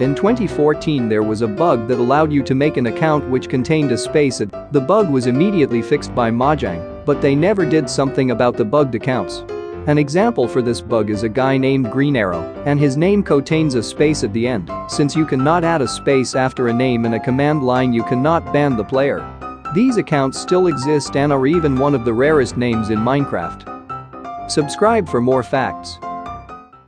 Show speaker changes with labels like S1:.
S1: In 2014 there was a bug that allowed you to make an account which contained a space at, the bug was immediately fixed by Mojang, but they never did something about the bugged accounts. An example for this bug is a guy named Green Arrow, and his name contains a space at the end, since you cannot add a space after a name in a command line you cannot ban the player. These accounts still exist and are even one of the rarest names in Minecraft. Subscribe for more facts.